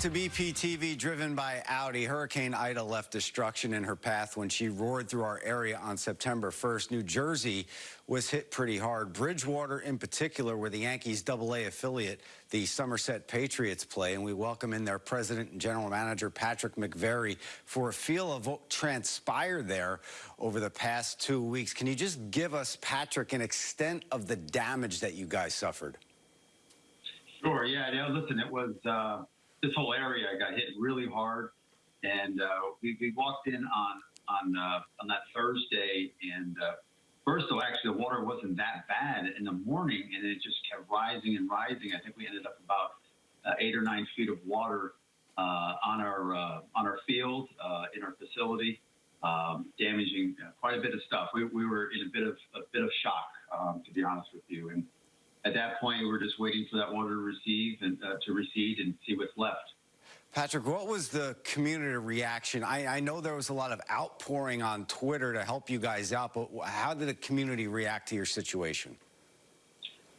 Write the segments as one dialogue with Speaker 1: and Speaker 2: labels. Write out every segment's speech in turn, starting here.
Speaker 1: to BPTV, driven by Audi. Hurricane Ida left destruction in her path when she roared through our area on September 1st. New Jersey was hit pretty hard. Bridgewater, in particular, where the Yankees AA affiliate, the Somerset Patriots, play. And we welcome in their president and general manager, Patrick McVerry, for a feel of what transpired there over the past two weeks. Can you just give us, Patrick, an extent of the damage that you guys suffered?
Speaker 2: Sure. Yeah. yeah listen, it was. Uh this whole area got hit really hard, and uh, we, we walked in on on uh, on that Thursday, and uh, first of all, actually the water wasn't that bad in the morning, and it just kept rising and rising. I think we ended up about uh, eight or nine feet of water uh, on our uh, on our field in our facility, um, damaging quite a bit of stuff. We, we were in a bit of a bit of shock, um, to be honest with you, and at that point, we're just waiting for that water to receive and uh, to recede and see what's left.
Speaker 1: Patrick, what was the community reaction? I, I, know there was a lot of outpouring on Twitter to help you guys out, but how did the community react to your situation?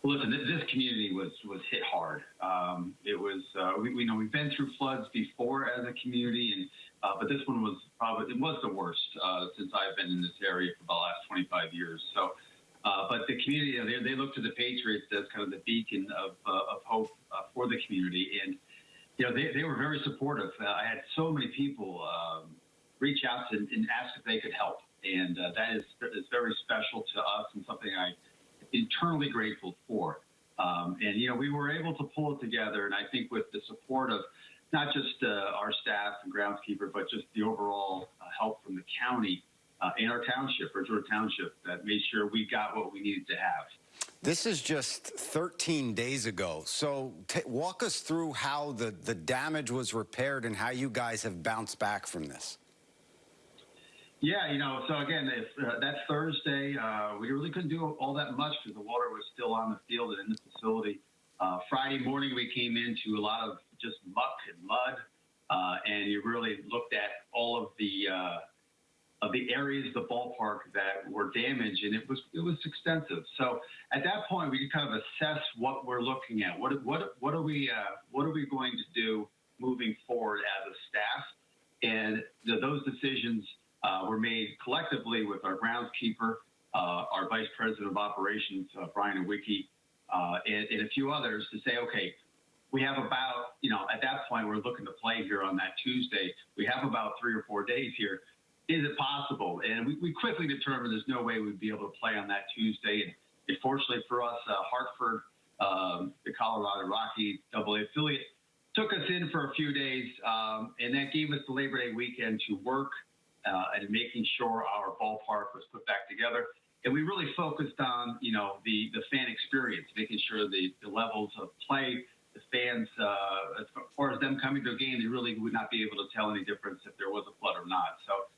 Speaker 2: Well, listen, this community was was hit hard. Um, it was, uh, we, we, know we've been through floods before as a community, and uh, but this one was probably it was the worst uh, since I've been in this area for the last 25 years. So uh, but the community, they, they look to the Patriots as kind of the beacon of, uh, of hope uh, for the community. And, you know, they, they were very supportive. Uh, I had so many people um, reach out and, and, ask if they could help. And uh, that is, is very special to us and something I'm internally grateful for. Um, and, you know, we were able to pull it together. And I think with the support of not just our staff and groundskeeper, but just the overall help from the county, uh, in our township, Bridgewater Township, that made sure we got what we needed to have.
Speaker 1: This is just 13 days ago. So walk us through how the, the damage was repaired and how you guys have bounced back from this.
Speaker 2: Yeah, you know, so again, if, uh, that Thursday, uh, we really couldn't do all that much because the water was still on the field and in the facility. Uh, Friday morning, we came into a lot of just muck and mud, uh, and you really looked at all of the uh, of the areas of the ballpark that were damaged, and it was it was extensive. So at that point, we could kind of assess what we're looking at. What what what are we uh, what are we going to do moving forward as a staff? And the, those decisions uh, were made collectively with our groundskeeper, uh, our vice president of operations, uh, Brian Wiki, uh, and, and a few others to say, okay, we have about, you know, at that point, we're looking to play here on that Tuesday. We have about three or four days here is it possible? And we, we quickly determined there's no way we'd be able to play on that Tuesday. And, fortunately for us, uh, Hartford, um, the Colorado Rocky AA affiliate, took us in for a few days, um, and that gave us the Labor Day weekend to work uh, and making sure our ballpark was put back together. And we really focused on, you know, the, the fan experience, making sure the, the levels of play, the fans, uh, as far as them coming to a game, they really would not be able to tell any difference if there was a flood or not. So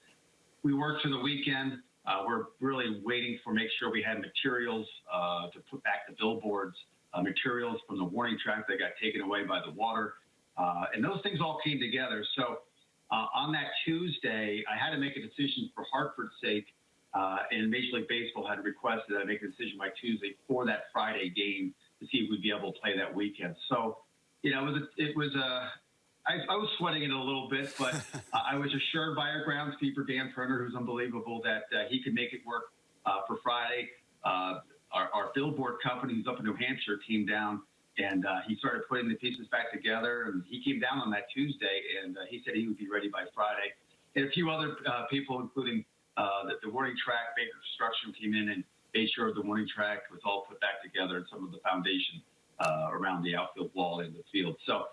Speaker 2: we worked through the weekend. Uh, we're really waiting for make sure we had materials uh, to put back the billboards, uh, materials from the warning track that got taken away by the water, uh, and those things all came together. So uh, on that Tuesday, I had to make a decision for Hartford's sake, uh, and Major League Baseball had requested I make a decision by Tuesday for that Friday game to see if we'd be able to play that weekend. So, you know, it was a, it was a I, I, was sweating it a little bit, but I was assured by our groundskeeper, Dan Turner, who's unbelievable, that uh, he could make it work uh, for Friday. Uh, our, our, billboard company, who's up in New Hampshire, came down and uh, he started putting the pieces back together. And he came down on that Tuesday, and uh, he said he would be ready by Friday. And a few other uh, people, including the, the warning track, Baker Construction, came in and made sure the warning track was all put back together and some of the foundation around the outfield wall in the field. So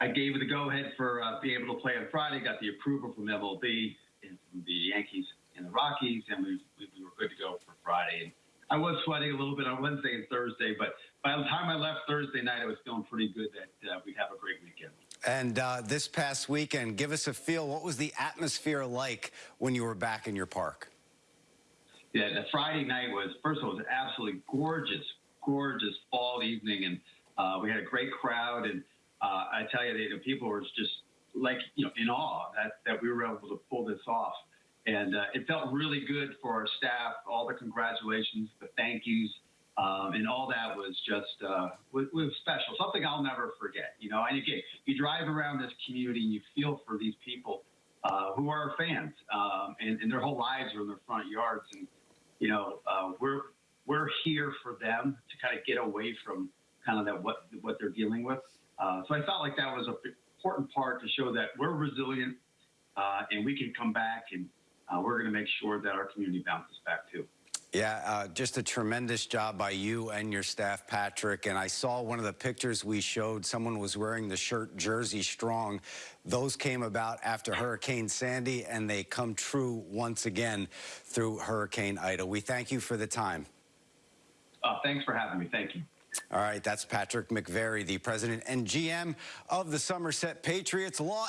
Speaker 2: I gave it the go ahead for uh, being able to play on Friday, got the approval from MLB and from the Yankees and the Rockies, and we, we, we were good to go for Friday. And I was sweating a little bit on Wednesday and Thursday, but by the time I left Thursday night, I was feeling pretty good that uh, we'd have a great weekend.
Speaker 1: And uh, this past weekend, give us a feel. What was the atmosphere like when you were back in your park?
Speaker 2: Yeah, the Friday night was, first of all, it was absolutely gorgeous, gorgeous fall evening. And uh, we had a great crowd. And uh, I tell you, the people were just like, you know, in awe that, that we were able to pull this off. And uh, it felt really good for our staff, all the congratulations, the thank yous. Um, and all that was just uh, was, was special, something I'll never forget. You know, and again, you drive around this community and you feel for these people uh, who are fans, um, and, and their whole lives are in their front yards, and you know, uh, we're we're here for them to kind of get away from kind of that what what they're dealing with. Uh, so I felt like that was an important part to show that we're resilient uh, and we can come back, and uh, we're going to make sure that our community bounces back too.
Speaker 1: Yeah, uh, just a tremendous job by you and your staff, Patrick. And I saw one of the pictures we showed. Someone was wearing the shirt Jersey Strong. Those came about after Hurricane Sandy, and they come true once again through Hurricane Ida. We thank you for the time.
Speaker 2: Uh, thanks for having me. Thank you.
Speaker 1: All right, that's Patrick McVerry, the president and GM of the Somerset Patriots. Law